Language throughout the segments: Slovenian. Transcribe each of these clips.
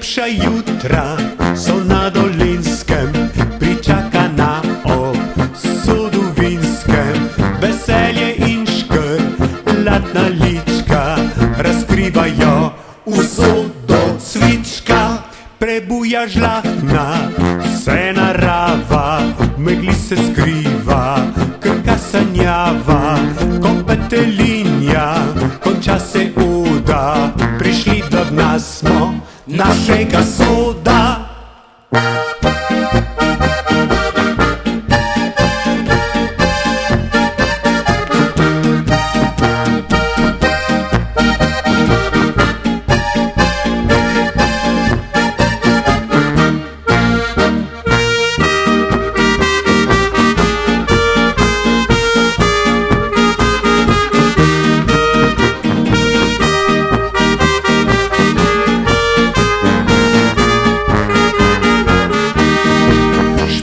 Najlepša jutra so na dolinskem, pričakana ob sodu vinskem. Veselje in škrlatna lička razkrivajo usodo cvička. Prebuja žlahna, vse narava, megli se skriva, krka sanjava, ko petelinja, konča se uda, prišli do dna smo našega soda.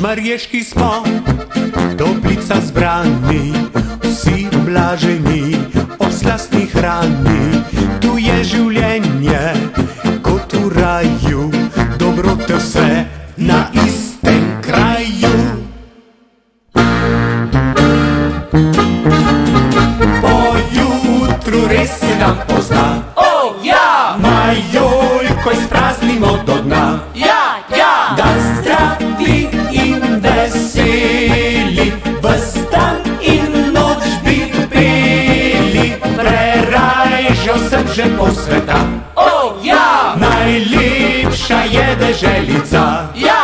Mariješki smo, toplica zbrani, vsi blaženi, ob slastni hrani. Tu je življenje, kot v raju, dobrote vse na istem kraju. Po jutru res se nam pozna. želko sveta. O, oh, ja! Najlepša je deželica. Ja!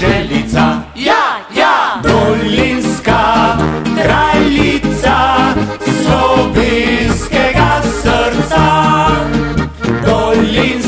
želica. Ja, ja, dolinska kraljica slovenskega srca. Dolinska